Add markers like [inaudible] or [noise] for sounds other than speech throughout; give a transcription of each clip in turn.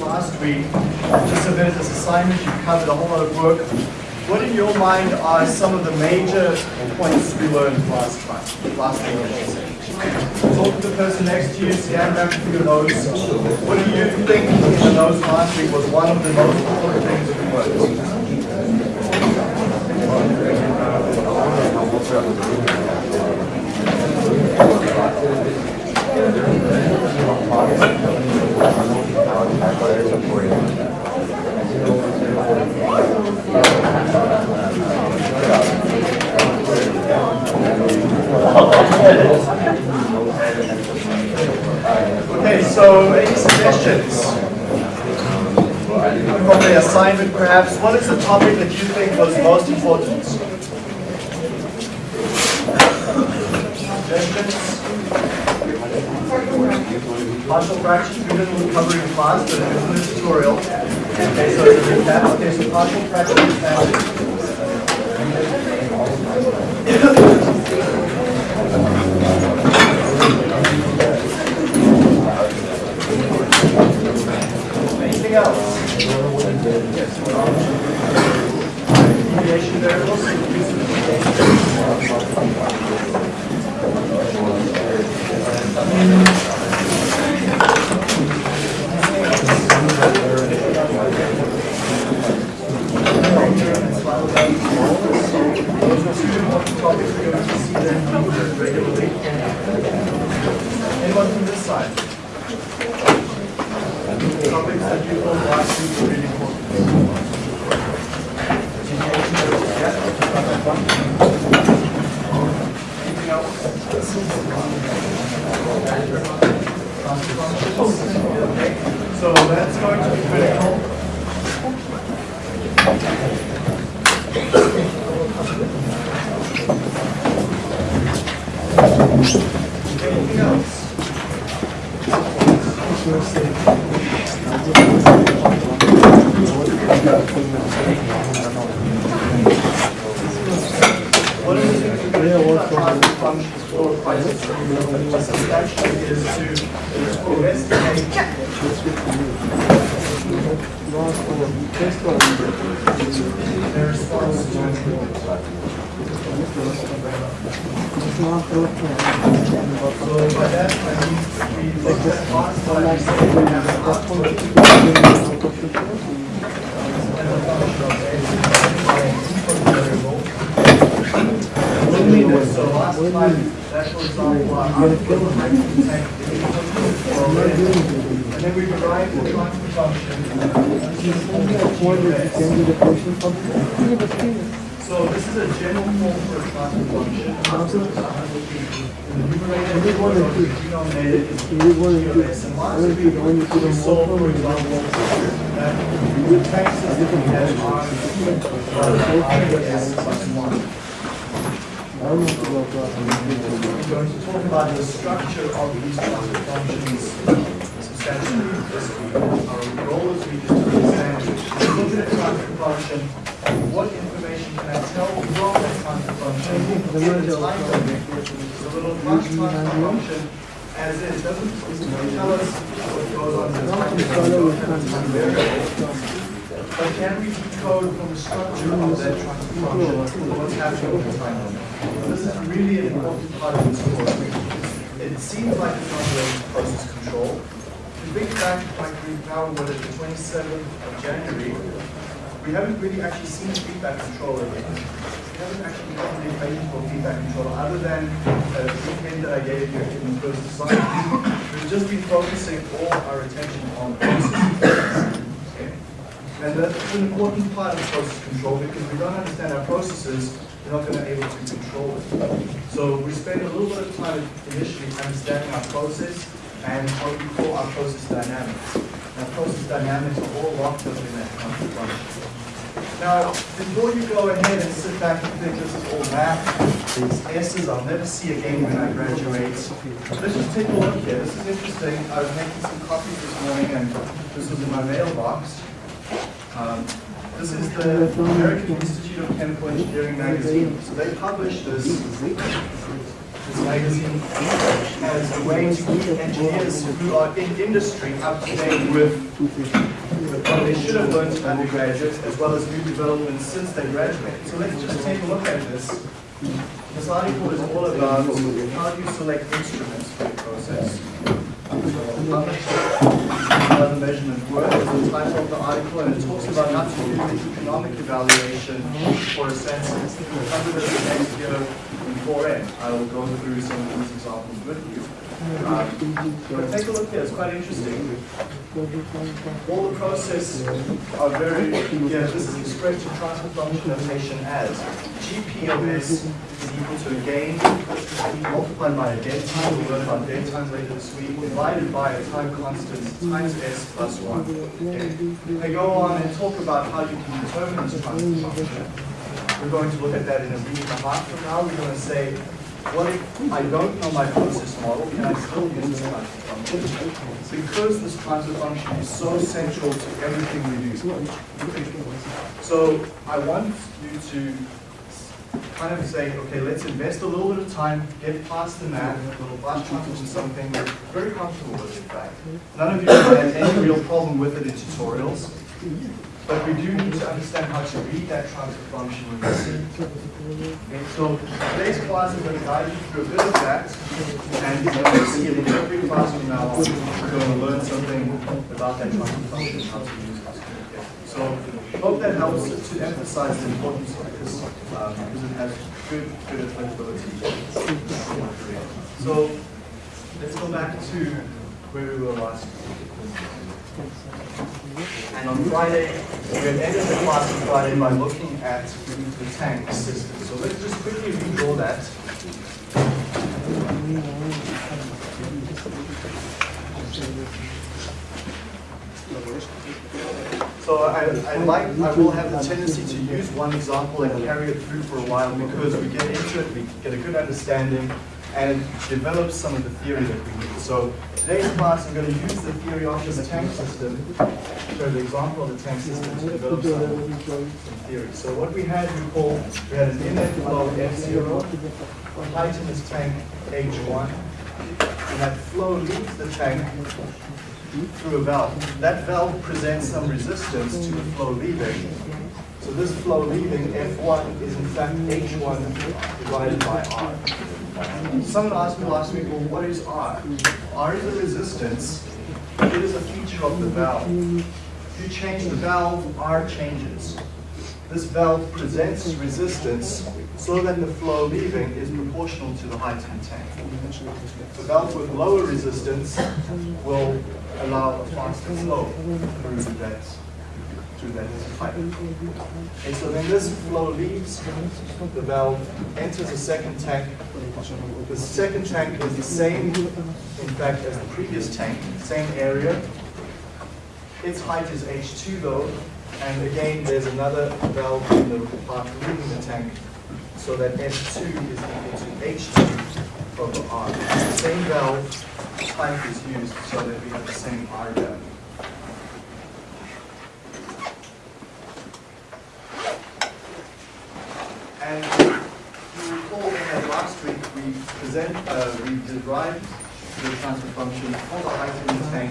last week, you submitted this assignment, you covered a whole lot of work. What in your mind are some of the major points we learned last time, last week? Talk to the person next to you, scan back through your notes. What do you think in the last week was one of the most important things we learned? Okay, so any suggestions? From the assignment perhaps, what is the topic that you think was most important? Suggestions? Partial fractions, we didn't cover in class, but is in the tutorial. Okay, so it's a recap. Okay, so partial fractions and families. Anything else? Deviation variables? Those are two important topics we're going to see them regularly. Anyone from this side? Topics that you thought last week were really important. Anything else? Okay, so that's going to be critical. Anything else? One of the things we're going to do about transfer functions for prices substantially is to investigate their response to So by that, I mean, we looked at box, but I said we have an output and a function of a input variable. Loneliness, so last time, that for example, our output might contain the input for a red. And then we derived the transfer function. So this is a general form for a function. The numerator is of the denominator is QS. And last week, we saw, for example, that the that we have are RS plus one. We're going to talk about the structure of these transfer functions this week. Our goal is we just to understand, look at a transfer function, what information can I tell from that transfer function? the which is a little transfer function, as is, doesn't tell us what goes on in the domain. But can we decode from the structure of that function what's happening in the time domain? This is really an important part of this course. It seems like it's not really process control. We think back, like we now were at the 27th of January, we haven't really actually seen feedback controller yet. We haven't actually gotten any training for feedback controller other than uh, the weekend that I gave you in the first assignment. We've just been focusing all our attention on processes. And that's an important part of process control because we don't understand our processes, we're not going to be able to control it. So we spend a little bit of time initially understanding our process and what we call our process dynamics. Now, process dynamics are all locked up in that function. Now, before you go ahead and sit back and think this is all math, these S's I'll never see again when I graduate, let's just take a look here. This is interesting. I was making some copies this morning and this was in my mailbox. Um, this is the American Institute of Chemical Engineering magazine. So they published this magazine as a way to keep engineers who are in industry up to date with what they should have learned as undergraduates, as well as new developments since they graduated. So let's just take a look at this. This article is all about how do you select instruments for the process. How the measurement work is the title of the article, and it talks about how to do the economic evaluation for a census. Under this next year in 4N, I will go through some of these examples with you. Um, but take a look here, it's quite interesting. All the processes are very, yeah, this is expressed in transfer function notation as GP of S is equal to a gain multiplied by a dead time, we'll learn about dead times later this week, divided by a time constant times S plus 1. Okay. They go on and talk about how you can determine this transfer function. We're going to look at that in a week and a half from now. We're going to say, what if I don't know my process model, can I still use this transfer function? Because this transfer function is so central to everything we do. So I want you to kind of say, okay, let's invest a little bit of time, get past the math, a little fast transition, something we're very comfortable with, in fact. None of you have had any real problem with it in tutorials, but we do need to understand how to read that transfer function when we see it. Okay, so today's class is going to guide you through a bit of that, and in every class from now on. We're going to learn something about that transfer function, how to use it. So hope that helps to emphasize the importance of this, um, because it has good, good applicability. So let's go back to where we were last and on Friday, we had ended the class on Friday by looking at the tank system. So let's just quickly redraw that. So I, I like, I will have the tendency to use one example and carry it through for a while because we get into it, we get a good understanding, and develop some of the theory that we need. So today's class, I'm going to use the theory of this tank system, show the example of the tank system to develop some, some theory. So what we had, we we had an inlet flow F0, height in this tank H1, and that flow leaves the tank through a valve. That valve presents some resistance to the flow leaving. So this flow leaving, F1, is in fact H1 divided by R. Someone asked me last week, well, what is R? R is a resistance. It is a feature of the valve. You change the valve, R changes. This valve presents resistance so that the flow leaving is proportional to the height in the tank. The valve with lower resistance will allow a faster flow through that through that pipe. Okay, so then this flow leaves the valve, enters a second tank. The second tank is the same, in fact, as the previous tank, same area. Its height is H2 though, and again there's another valve in the part leaving the tank, so that S2 is equal to H2 over R. The same valve type is used so that we have the same R value. And you recall in that last week we present, uh, we derived the transfer function for the the tank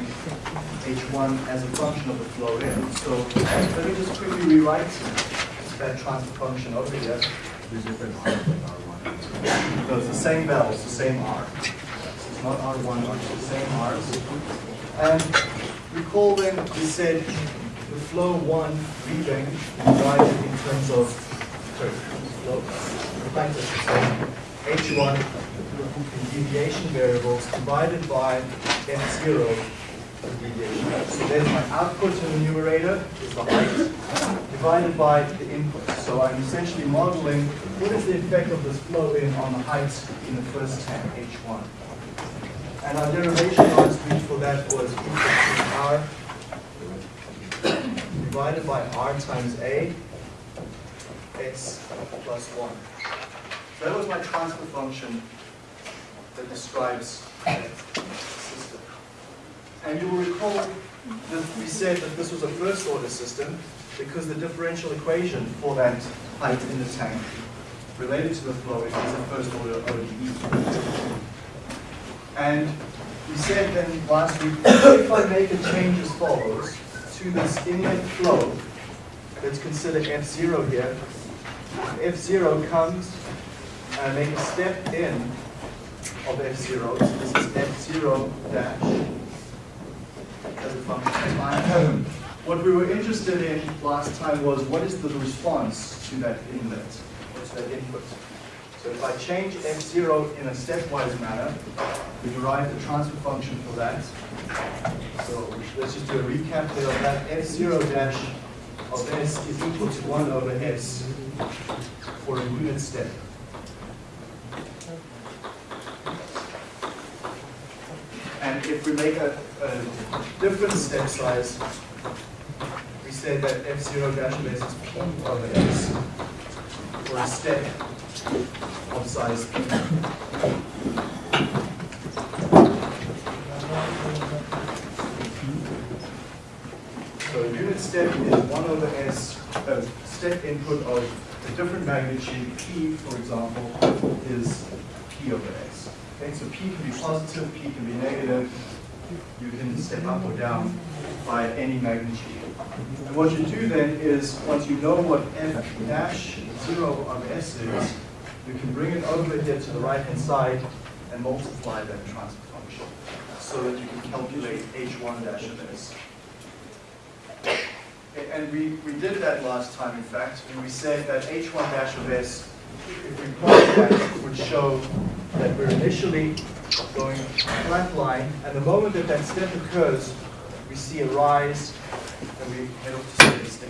H1 as a function of the flow in. So let me just quickly rewrite that transfer function over here. So it's the same valve, it's the same R. It's not R1, R2, the same R's. And recall then we said the flow one leaving divided in terms of sorry, flow, this, H1 in deviation variables divided by F0 the deviation. So there's my output in the numerator, is the height, divided by the input. So I'm essentially modeling what is the effect of this flow in on the height in the first tank, H1. And our derivation last week for that was R divided by R times A, x plus 1. That was my transfer function that describes that system. And you will recall that we said that this was a first order system because the differential equation for that height in the tank related to the flow, is a first order ODE. And we said then last week, if I make a change as follows to this inlet flow, let's consider F0 here. F0 comes I make a step in of F0, so this is F0 dash as a function of [clears throat] time. What we were interested in last time was what is the response to that inlet, to that input. So if I change f0 in a stepwise manner, we derive the transfer function for that. So let's just do a recap there of that. f0 dash of s is equal to 1 over s for a unit step. And if we make a, a different step size, we say that f0 dash of s is p over s for a step of size p. So a unit step is 1 over s, a step input of a different magnitude, p, for example, is p over s. Okay, so p can be positive, p can be negative. You can step up or down by any magnitude. And what you do then is, once you know what f dash 0 of s is, you can bring it over here to the right-hand side and multiply that transfer function so that you can calculate h1 dash of s. And we, we did that last time, in fact, and we said that h1 dash of s, if we plot that, would show that we're initially going flat line, and the moment that that step occurs, we see a rise, and we head off to steady state.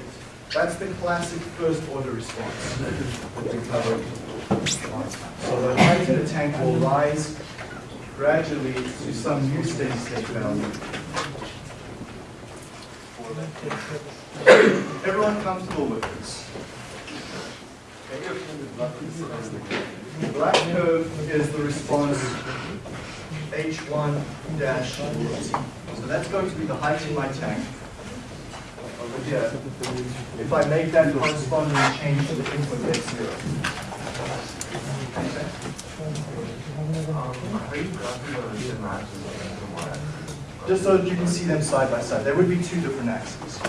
That's the classic first order response that we covered. So the height in the tank will rise gradually to some new steady state value. Everyone comfortable with this? The black curve is the response H1 dash. So that's going to be the height in my tank over here. If I make that corresponding change to the input F0. Just so that you can see them side by side. There would be two different axes.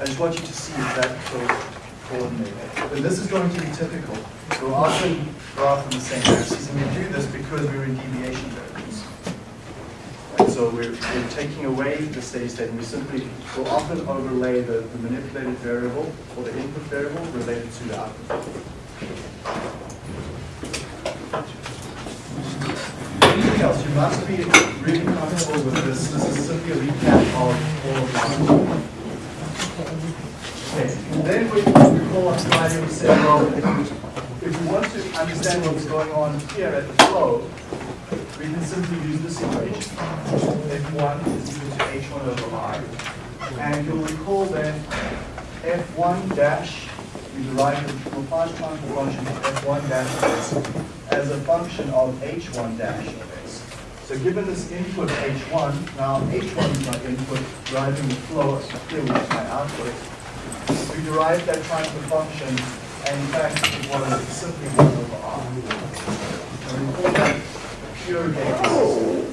I just want you to see that so coordinated. And this is going to be typical. We'll often graph from the same axis, and we do this because we're in deviation variables. And so we're, we're taking away the steady state, and we simply will often overlay the, the manipulated variable or the input variable related to the output. Anything else? You must be really comfortable with this. This is simply a recap of all of this. Okay, then we, we call up Friday and we say, well, if we want to understand what's going on here at the flow, we can simply use this equation. F1 is equal to H1 over R. And you'll recall that F1 dash, we derive the Laplace transfer function of F1 dash S as a function of H1 dash of S. So given this input H1, now H1 is my input, driving the flow, here is my output. We derived that transfer function, and in fact, it was simply 1 over R. And we call that pure basis.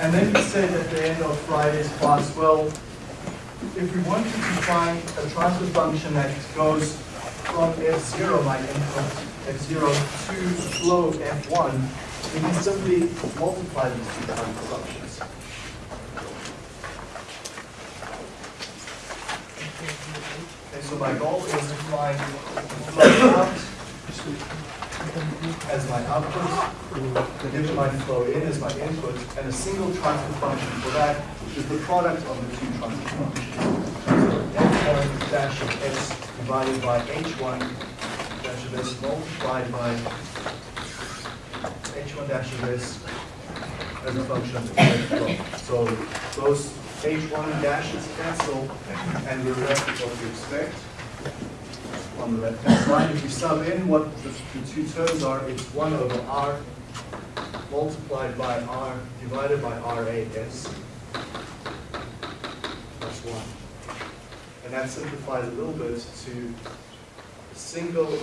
And then we said at the end of Friday's class, well, if we wanted to find a transfer function that goes from f0, my input, f0 to flow f1, we can simply multiply these two transfer functions. Okay, so my goal is to find out as my output, given my flow in as my input, and a single transfer function for that, which is the product of the two transfer functions. So f1 dash of s divided by h1 dash of s multiplied by h1 dash of s as a function of the. So those h1 dashes cancel, and we're left with what we expect on the left-hand side. If you sub in what the, the two terms are, it's 1 over r multiplied by R divided by RAS plus 1. And that simplifies a little bit to a single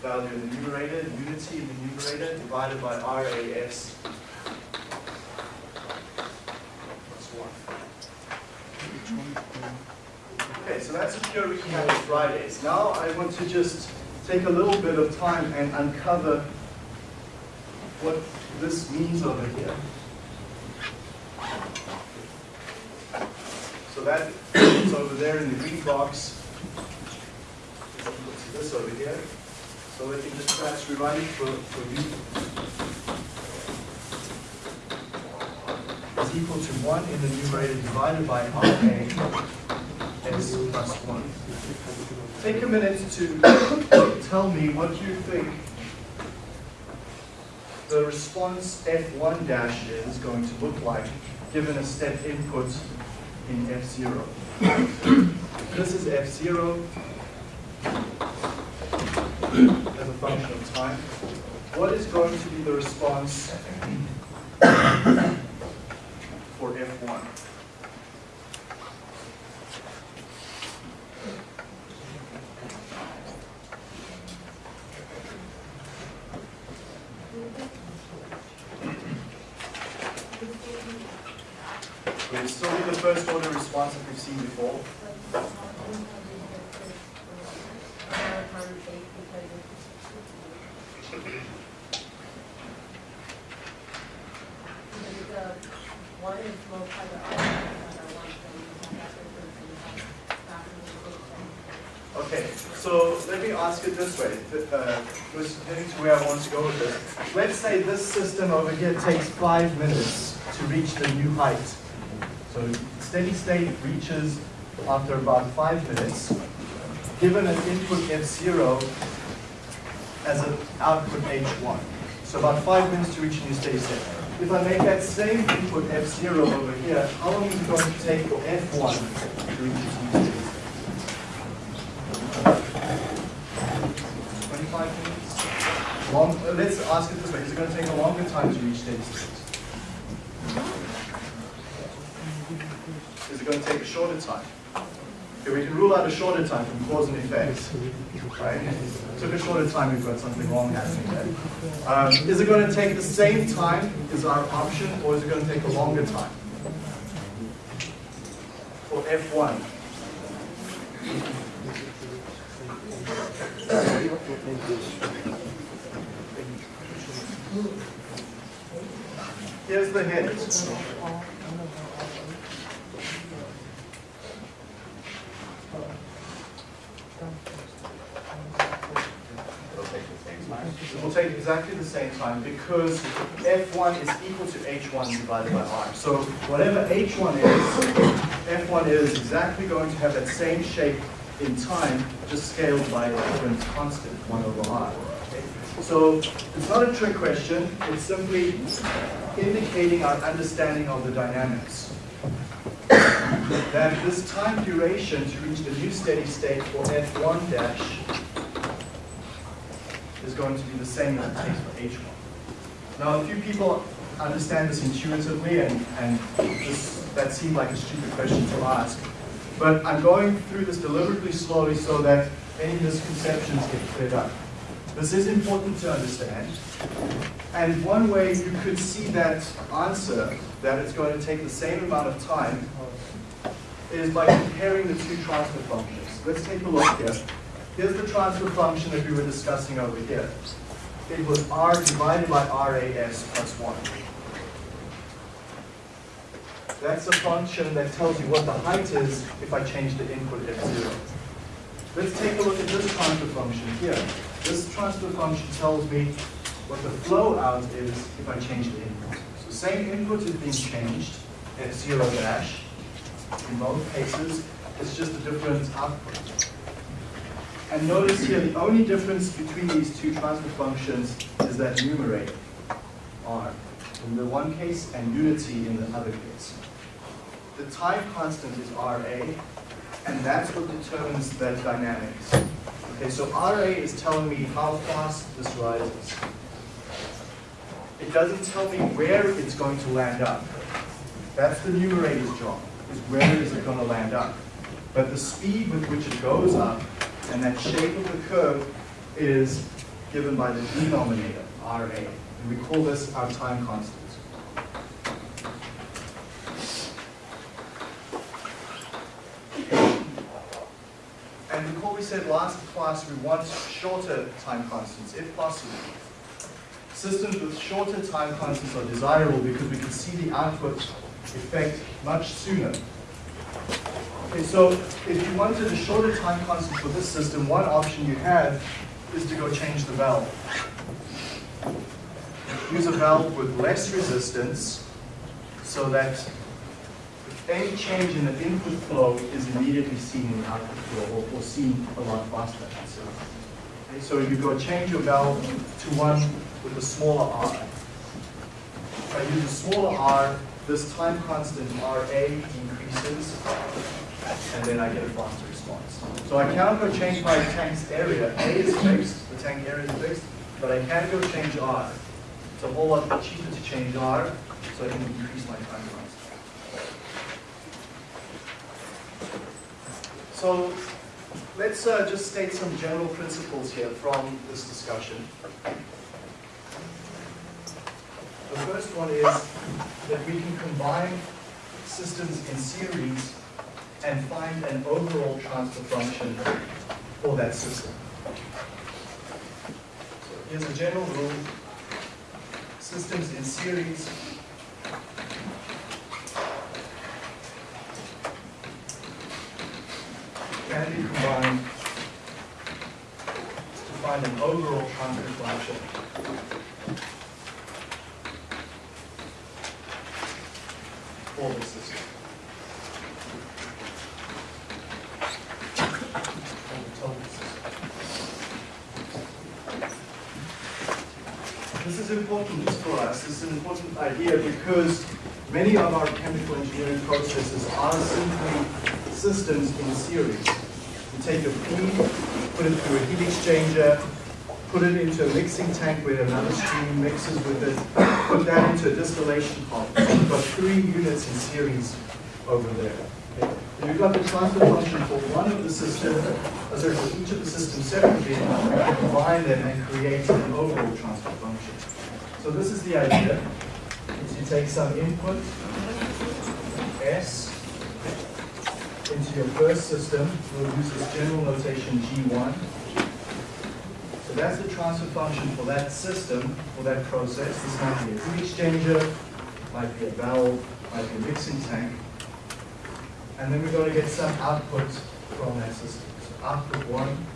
value in the numerator, unity in the numerator, divided by RAS plus 1. Okay, so that's a pure recap of Fridays. Now I want to just take a little bit of time and uncover what this means over here. So that is over there in the green box. This over here. So let me just perhaps rewrite it for, for you. Is equal to 1 in the numerator divided by RA s plus 1. Take a minute to tell me what you think the response F1 dash is going to look like given a step input in F0. this is F0 as a function of time. What is going to be the response [coughs] for F1? Will it still be the first order response that we've seen before? One is multiplied by R, another one, so you have that difference in the Okay, so let me ask it this way, th- was heading to where I want to go with this. Let's say this system over here takes five minutes to reach the new height. So steady state reaches after about five minutes, given an input F0 as an output H1. So about five minutes to reach a new steady state. If I make that same input F0 over here, how long is it going to take for F1 to reach its new steady state? 25 minutes? Long, let's ask it this way, is it going to take a longer time to reach steady state? Is it going to take a shorter time? Okay, we can rule out a shorter time from cause and effect. Right? Took a shorter time, we've got something wrong happening there. Um, is it going to take the same time is our option, or is it going to take a longer time? For F1. Here's the hint. It will take exactly the same time because F1 is equal to H1 divided by R. So whatever H1 is, F1 is exactly going to have that same shape in time, just scaled by a different constant, 1 over R. So it's not a trick question, it's simply indicating our understanding of the dynamics. That this time duration to reach the new steady state for F1 dash is going to be the same as it takes for H1. Now, a few people understand this intuitively, and, and that seemed like a stupid question to ask. But I'm going through this deliberately slowly so that any misconceptions get cleared up. This is important to understand. And one way you could see that answer, that it's going to take the same amount of time, is by comparing the two transfer functions. Let's take a look here. Here's the transfer function that we were discussing over here. It was r divided by RAS plus 1. That's a function that tells you what the height is if I change the input f0. Let's take a look at this transfer function here. This transfer function tells me what the flow out is if I change the input. So same input is being changed, at zero dash, in both cases. It's just a different output. And notice here, the only difference between these two transfer functions is that numerator, r, in the one case, and unity in the other case. The time constant is Ra, and that's what determines that dynamics. Okay, so Ra is telling me how fast this rises. it doesn't tell me where it's going to land up. That's the numerator's job, is where is it going to land up. But the speed with which it goes up and that shape of the curve is given by the denominator, RA. And we call this our time constant. And recall we said last class we want shorter time constants, if possible. Systems with shorter time constants are desirable because we can see the output effect much sooner. Okay, so if you wanted a shorter time constant for this system, one option you have is to go change the valve. Use a valve with less resistance so that any change in the input flow is immediately seen in the output flow or, or seen a lot faster. So, okay, so you go change your valve to one with a smaller R. If I use a smaller R, this time constant RA increases, and then I get a faster response. So I cannot go change my tank's area. A is fixed, the tank area is fixed, but I can go change R. It's a whole lot cheaper to change R, so I can increase my time constant. So let's uh, just state some general principles here from this discussion. The first one is that we can combine systems in series and find an overall transfer function for that system. So here's a general rule. Systems in series be combined to find an overall the system. For the system. This is important for us. This is an important idea because many of our chemical engineering processes are simply systems in series. Take your feed, put it through a heat exchanger, put it into a mixing tank where another stream mixes with it, put that into a distillation pot. You've got three units in series over there. Okay. You've got the transfer function for one of the systems, uh, sorry, for each of the systems separately, and combine them and create an overall transfer function. So this is the idea, is you take some input, S, into your first system, we'll use this general notation G1. So that's the transfer function for that system, for that process. This might be a heat exchanger, might be a valve, might be a mixing tank. And then we're going to get some output from that system. So output 1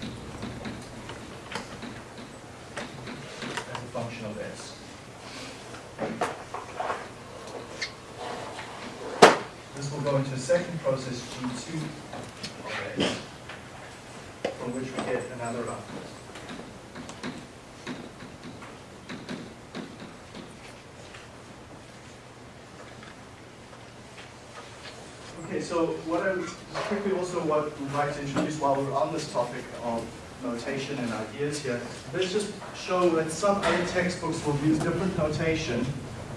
let's just show that some other textbooks will use different notation,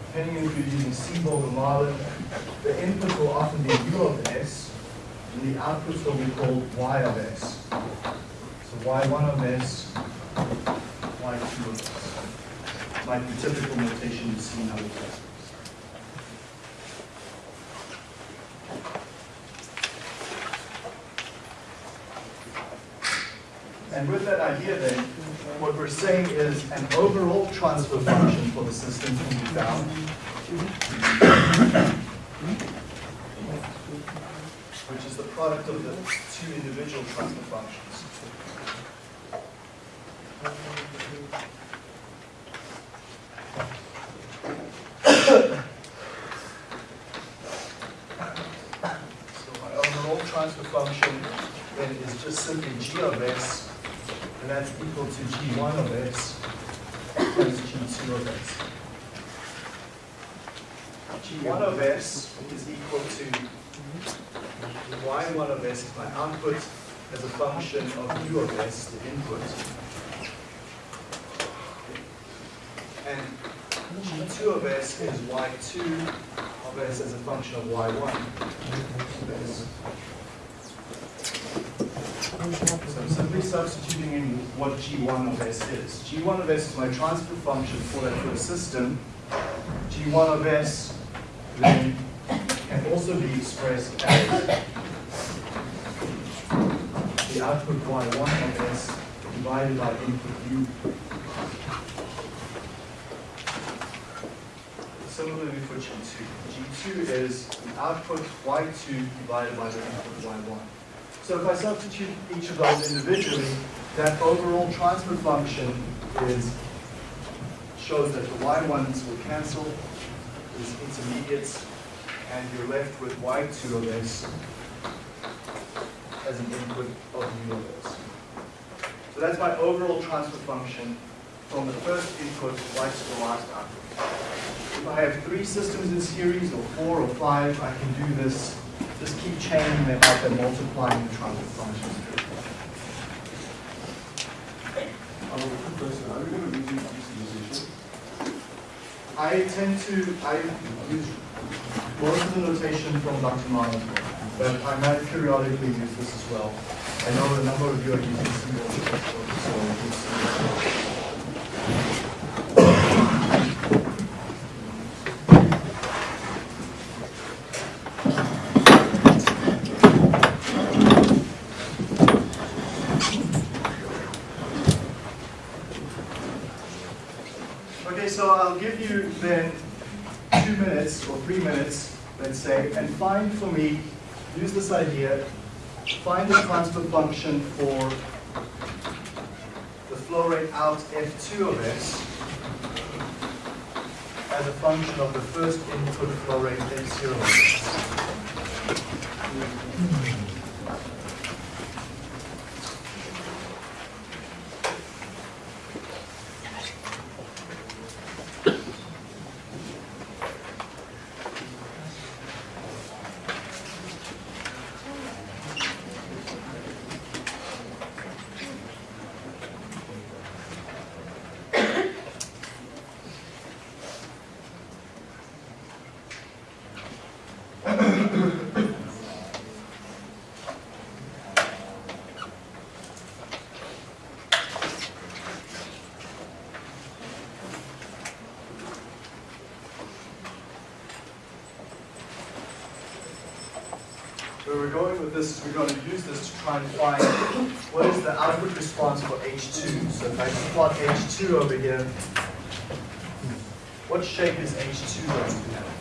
depending if you're using Seborg or Marlin. The input will often be U of S, and the output will be called Y of S. So Y1 of S, Y2 of S. Might be typical notation you see in other textbooks. And with that idea then, what we're saying is an overall transfer function for the system can be found. Which is the product of the two individual transfer functions. So my overall transfer function then is just simply g of x and that's equal to G1 of x times G2 of x. G1 of s is equal to Y1 of s is my output as a function of U of s, the input. And g2 of s is y2 of s as a function of y1. of I'm simply substituting in what g1 of s is. g1 of s is my transfer function for that first system. g1 of s then can also be expressed as the output y1 of s divided by input u. Similarly for G2. G2 is the output y2 divided by the input y1. So if I substitute each of those individually, that overall transfer function is, shows that the y1s will cancel, is intermediates, and you're left with y2 of s as an input of u of s. So that's my overall transfer function from the first input right to the last output. If I have three systems in series, or four or five, I can do this, just keep chaining them up and multiplying the transfer functions. Quick question, are we going to redo this issue? I tend to, I use most of the notation from Dr. Marlin's work, but I might periodically use this as well. I know a number of you are using single, so it's- Okay, so I'll give you then two minutes or three minutes, let's say, and find for me, use this idea, find the transfer function for the flow rate out F2 of S as a function of the first input flow rate F0 of S. Where we're going with this is we're going to use this to try and find what is the output response for H2. So if I plot H2 over here, what shape is H2 going to have?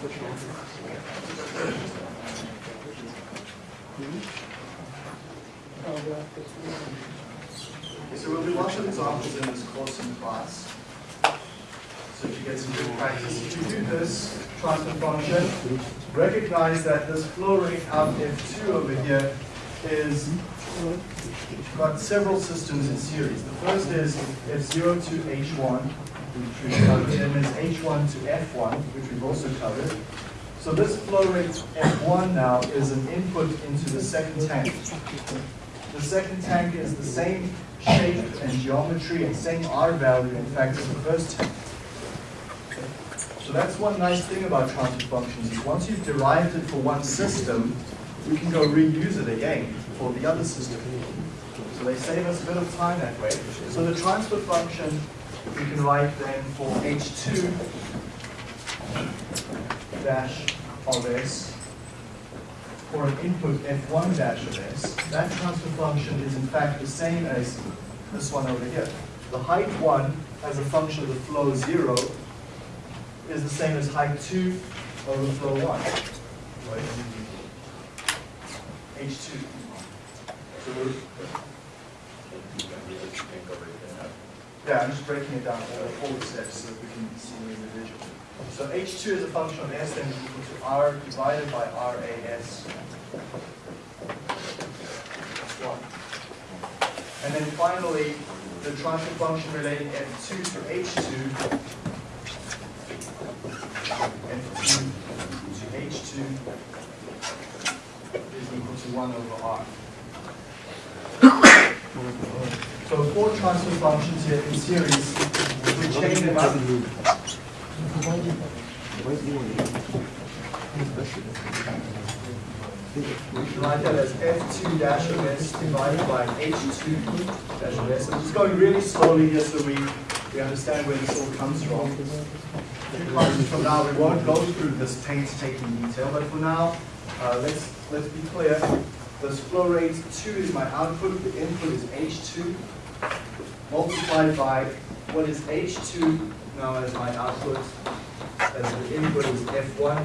Okay, So we'll do lots of examples in this course in class. So if you get some good practice. If you do this transfer function, recognize that this flow rate out F2 over here is got several systems in series. The first is F0 to H1, which we've covered, and there's H1 to F1, which we've also covered. So this flow rate F1 now is an input into the second tank. The second tank is the same shape and geometry and same R value, in fact, as the first tank. So that's one nice thing about transfer functions, is once you've derived it for one system, we can go reuse it again for the other system. So they save us a bit of time that way. So the transfer function, we can write then for H2 dash of S for an input F1 dash of S. That transfer function is in fact the same as this one over here. The height 1 as a function of the flow 0 is the same as height 2 over flow 1. Right? H2. So yeah, I'm just breaking it down all the steps so that we can see them individually. So H2 is a function of S then equal to R divided by RAS. One. And then finally, the transfer function relating F2 to H2 F2 to H2 is equal to 1 over R. [coughs] So four transfer functions here in series, we chain them up. We write that as F2 dash of S divided by H2 dash of S. I'm just going really slowly here so we, we understand where this all comes from. A few classes from now, we won't go through this painstaking detail, but for now, uh, let's, let's be clear. This flow rate 2 is my output, the input is H2, multiplied by what is H2 now as my output, as the input is F1.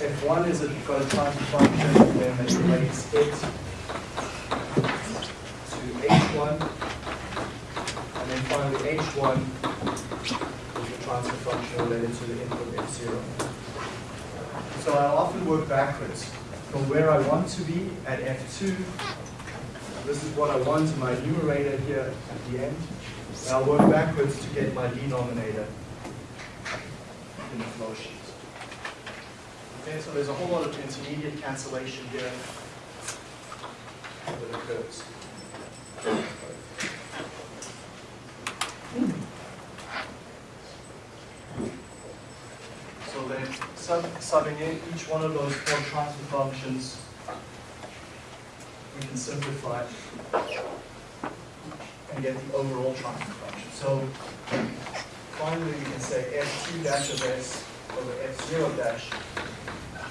F1 is a, transfer function, then that relates it to H1. And then finally H1 is the transfer function related to the input F0. So I'll often work backwards from where I want to be at F2. This is what I want in my numerator here at the end. And I'll work backwards to get my denominator in the flow sheet. Okay, so there's a whole lot of intermediate cancellation here that occurs. So then, sub, subbing in each one of those four transfer functions, we can simplify and get the overall transfer function. So finally, we can say f2 dash of s over f0 dash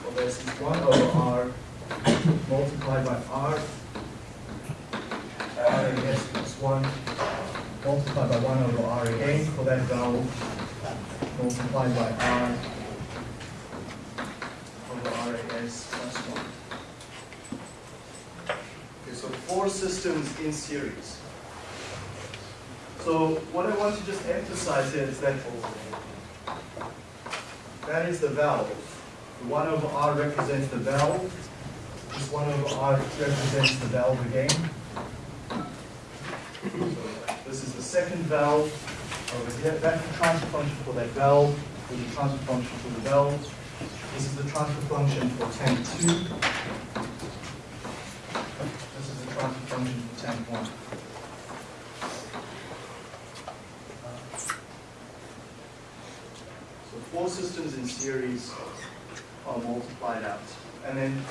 of s is 1 over r multiplied by r r s plus 1 multiplied by 1 over r again for that value multiplied by r over RAS plus 1. Okay, so four systems in series. So what I want to just emphasize here is that that is the valve. 1 over R represents the valve. This 1 over R represents the valve again. So this is the second valve over here. That's the transfer function for that valve. This is the transfer function for the valve. This is the transfer function for tank 2. This is the transfer function for tank 1. So four systems in series are multiplied out. And then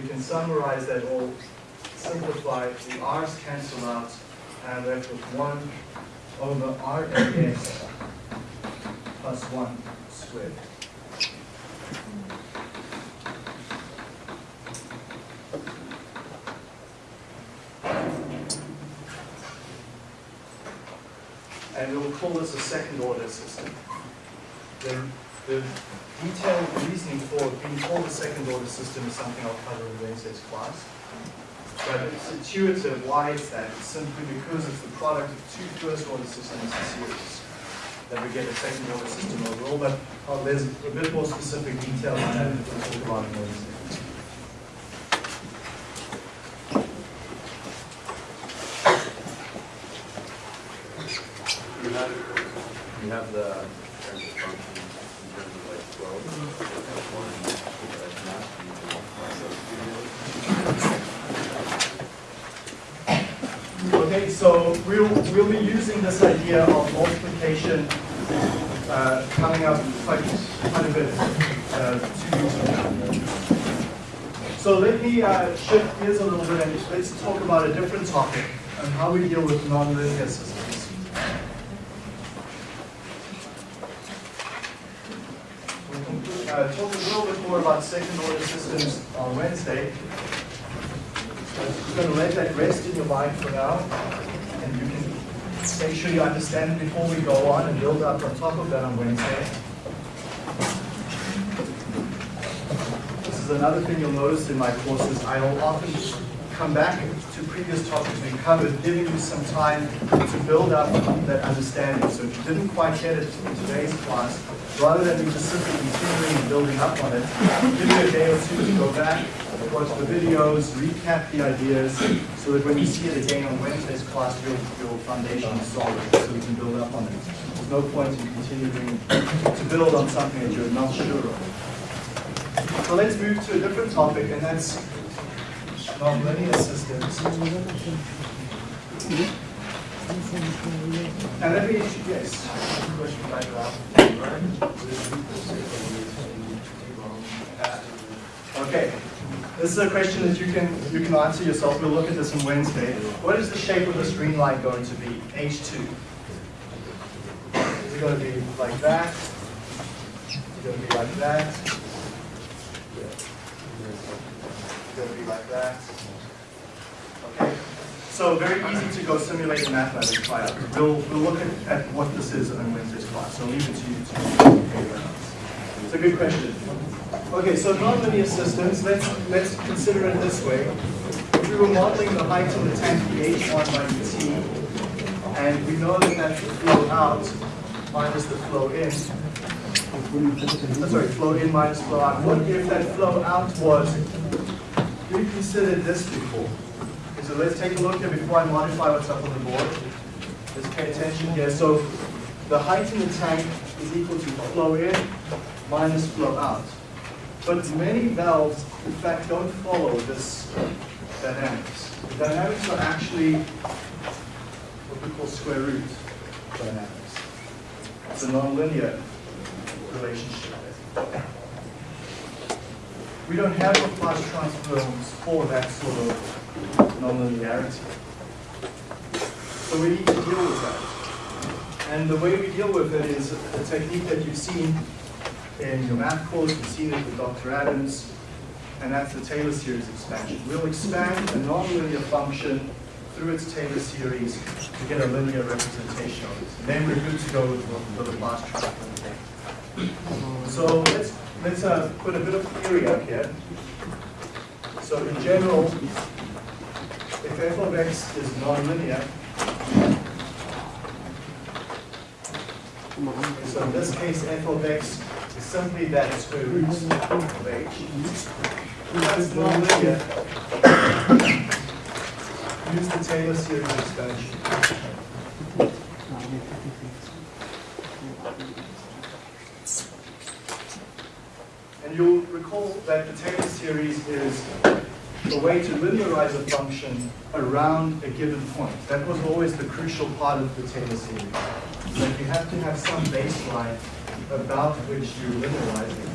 we can summarize that all, simplify, the r's cancel out, and left with 1 over RAS plus 1 squared. And we'll call this a second order system. The, the detailed reasoning for being called a second order system is something I'll cover in Wednesday's class. But it's intuitive why it's that. It's simply because it's the product of two first order systems in series that we get a second order system overall. But uh, there's a bit more specific detail on that that we'll talk about in Wednesday. You have the transfer function in terms of like flow. F1, like mass, you can multiply those two together. Okay, so we'll, be using this idea of multiplication uh, coming up quite, quite a bit uh, two from now. So let me uh, shift gears a little bit and let's talk about a different topic and how we deal with nonlinear systems. We'll uh, talk a little bit more about second order systems on Wednesday. I'm going to let that rest in your mind for now, make sure you understand it before we go on and build up on top of that on Wednesday. This is another thing you'll notice in my courses. I will often come back to previous topics we covered, giving you some time to build up that understanding. So if you didn't quite get it in today's class, rather than me just simply continuing and building up on it, give you a day or two to go back, watch the videos, recap the ideas, so that when you see it again on Wednesday's class, your, your foundation is solid, so we can build up on it. There's no point in continuing to build on something that you're not sure of. So let's move to a different topic, and that's nonlinear systems. And let me, yes, question Okay, this is a question that you can you can answer yourself. We'll look at this on Wednesday. What is the shape of this green line going to be? H2. Is it going to be like that? Is it going to be like that? It's going to be like that. Okay. So very easy to go simulate in mathematics try out. We'll, we'll look at, at what this is on Wednesday's class. So I'll leave it to you to figure. It's a good question. Okay, so nonlinear systems, let's, let's consider it this way. If we were modeling the height of the tank, the H1 by dt, and we know that that's the flow out minus the flow in, uh, sorry, flow in minus flow out. What if that flow out was, we considered this before? Okay, so let's take a look here before I modify what's up on the board. Let's pay attention here. So the height in the tank is equal to flow in minus flow out. But many valves, in fact, don't follow this dynamics. The dynamics are actually what we call square root dynamics. It's a nonlinear relationship. We don't have Laplace transforms for that sort of nonlinearity. So we need to deal with that. And the way we deal with it is a technique that you've seen in your math course, you've seen it with Dr. Adams, and that's the Taylor series expansion. We'll expand a nonlinear function through its Taylor series to get a linear representation of it. And then we're good to go with the Laplace transform. So let's let's uh, put a bit of theory up here. So in general, if f of x is nonlinear, so in this case f of x simply that square of h. That's nonlinear. Use the Taylor series expansion. And you'll recall that the Taylor series is a way to linearize a function around a given point. That was always the crucial part of the Taylor series. That you have to have some baseline about which you're linearizing.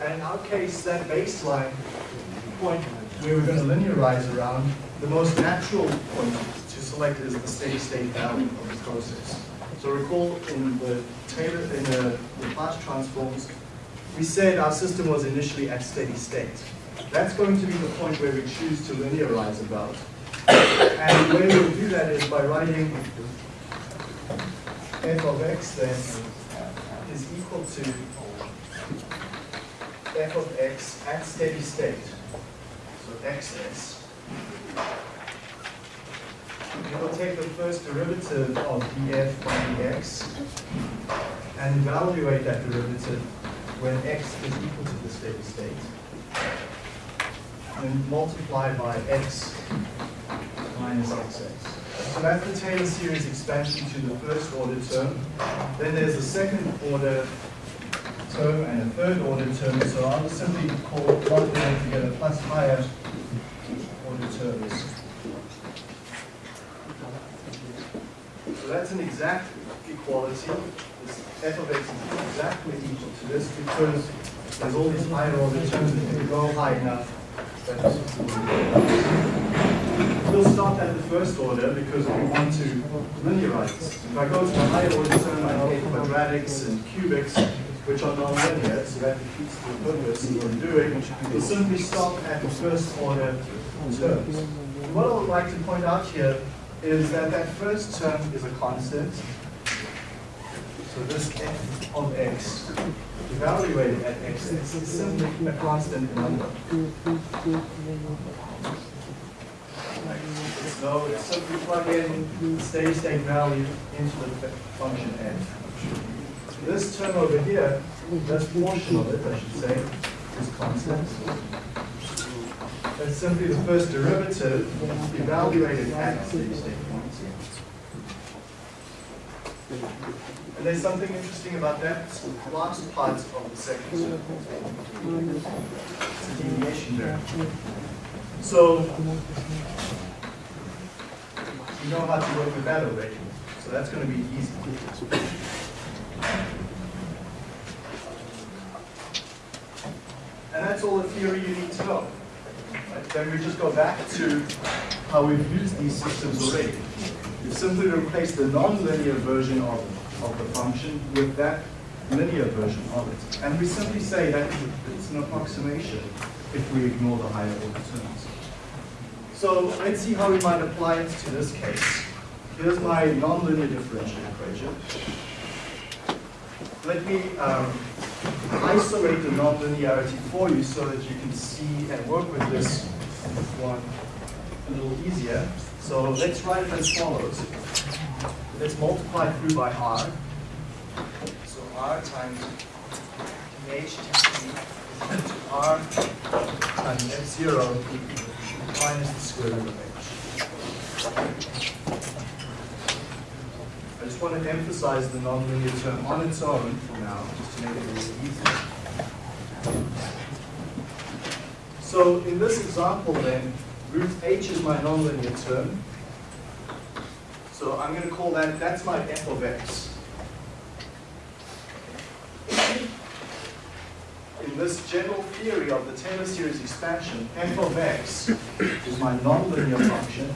And in our case, that baseline point where we're going to linearize around, the most natural point to select is the steady state value of the process. So recall in the Taylor, in the Laplace transforms, we said our system was initially at steady state. That's going to be the point where we choose to linearize about. And the way we'll do that is by writing f of x then is equal to f of x at steady state. So xs. We will take the first derivative of df by dx and evaluate that derivative when x is equal to the steady state. And multiply by x minus xx. So that's the Taylor series expansion to the first order term. Then there's a second order term and a third order term. So I'll simply call plug them together plus higher order terms. So that's an exact equality. This f of x is exactly equal to this because there's all these higher order terms that can go high enough. We'll start at the first order because we want to linearize. If I go to the higher order term, I get quadratics and cubics, which are non-linear, so that defeats the purpose of what doing. We'll simply stop at the first order terms. What I would like to point out here is that that first term is a constant. So this f of x, evaluated at x, is simply a constant number. So it's simply plug in steady state value into the function f. This term over here, this portion of it, I should say, is constant. That's simply the first derivative evaluated at the steady state points. And there's something interesting about that last part of the second. It's a deviation there. So you know how to work with that already. So that's going to be easy. And that's all the theory you need to know. Right? Then we just go back to how we've used these systems already. You simply replace the non-linear version of, of the function with that linear version of it. And we simply say that it's an approximation if we ignore the higher order terms. So let's see how we might apply it to this case. Here's my nonlinear differential equation. Let me um, isolate the nonlinearity for you so that you can see and work with this one a little easier. So let's write it as follows. Let's multiply through by r. So r times h t to r times f0 minus the square root of h. I just want to emphasize the nonlinear term on its own for now, just to make it a little easier. So in this example then, root h is my nonlinear term. So I'm going to call that, that's my f of x. In this general theory of the Taylor series expansion, f of x is my nonlinear function.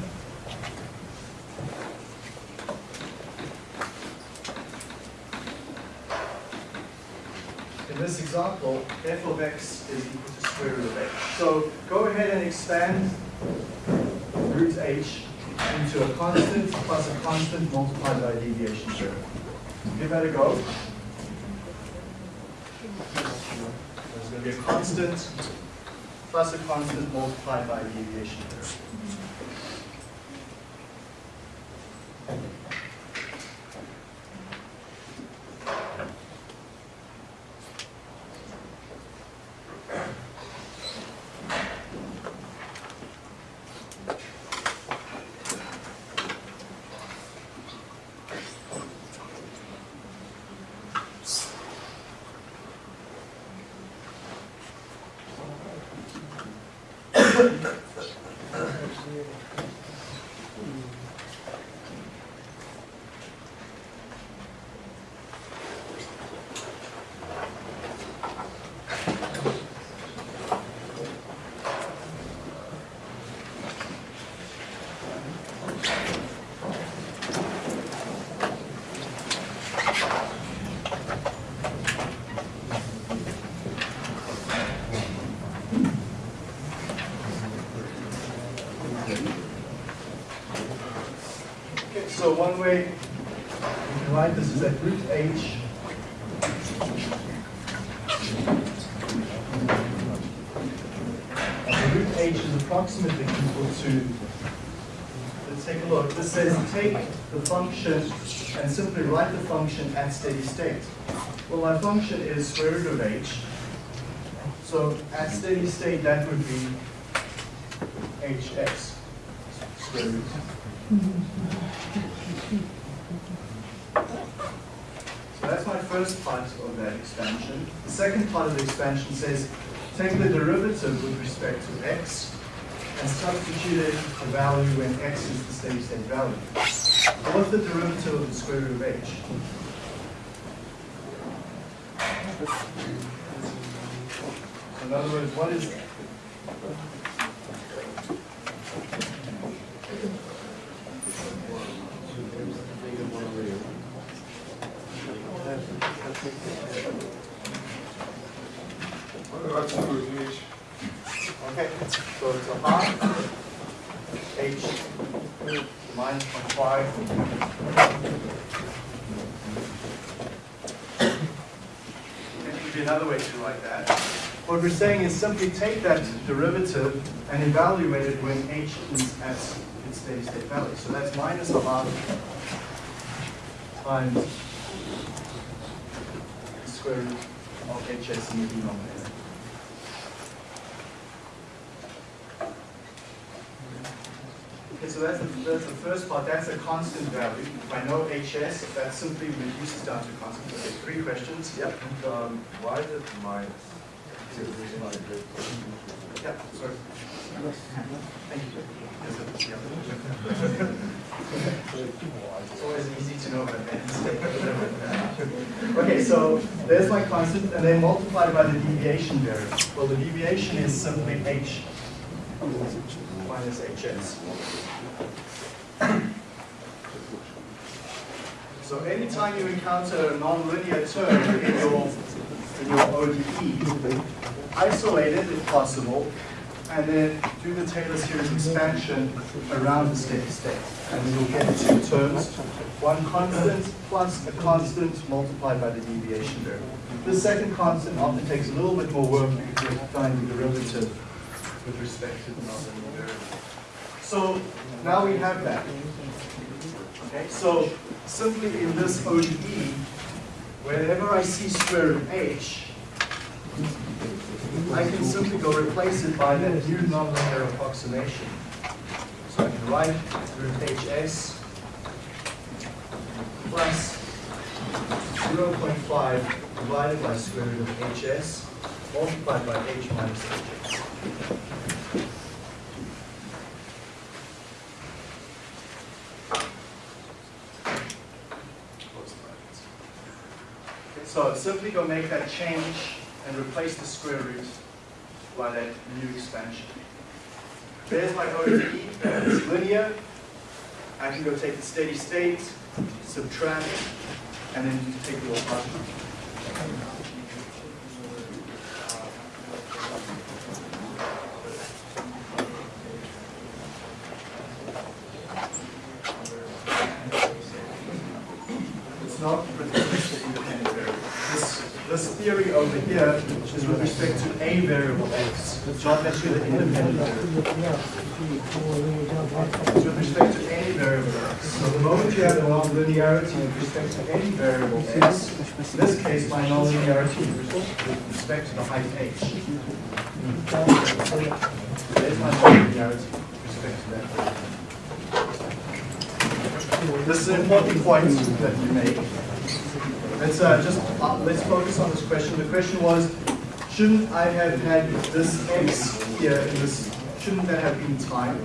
In this example, f of x is equal to square root of h. So go ahead and expand root h into a constant plus a constant multiplied by a deviation term. Give that a go. To be a constant plus a constant multiplied by a deviation term. Okay, so one way you can write this is that root h and the root h is approximately equal to, let's take a look. This says take the function and simply write the function at steady state. Well, my function is square root of h. So at steady state, that would be hx square root. Mm-hmm. So that's my first part of that expansion. The second part of the expansion says take the derivative with respect to x and substitute it the value when x is the steady state value. what's the derivative of the square root of h? In other words, what is, What about two of each? okay, so it's a half h minus point five. There could be another way to write that. What we're saying is simply take that derivative and evaluate it when h is at its steady state value. So that's minus a half times the square root of hs in the denominator. Okay, so that's the, that's the first part, that's a constant value. If I know HS, that simply reduces down to constant. Okay, three questions. Yep. Um, why is it minus? Yep, sorry. Thank you. Yes, sir. Yep. It's always easy to know what that Okay, so there's my constant, and then multiplied by the deviation variable. Well, the deviation is simply h minus hs. So anytime you encounter a nonlinear term in your, in your ODE, isolate it if possible, and then do the Taylor series expansion around the steady state. And you'll get two terms, one constant plus a constant multiplied by the deviation variable. The second constant often takes a little bit more work to find the derivative with respect to the nonlinear variable. So now we have that. Okay, so simply in this ODE, whenever I see square root h, I can simply go replace it by that new nonlinear approximation. So I can write root hs plus 0.5 divided by square root of hs multiplied by h minus hs. So simply go make that change and replace the square root by that new expansion. There's my ODE, it's linear. I can go take the steady state, subtract, and then take the apart. It's not with respect to independent variable. This, this theory over here is with respect to a variable x, not necessarily the independent with respect to any variable x. So the moment you have a nonlinearity with respect to any variable x, in this case, my nonlinearity with respect to the height h. There's my nonlinearity with respect to that. This is an important point that you make. Let's uh, just, uh, let's focus on this question. The question was, shouldn't I have had this x here in this, shouldn't that have been time?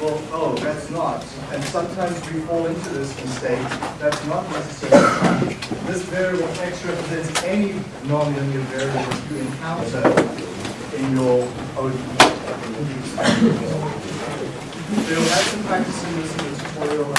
Well, oh, that's not. And sometimes we fall into this mistake. That's not necessarily time. This variable x represents any nonlinear variable you encounter in your ODE. So you'll have some practice in this tutorial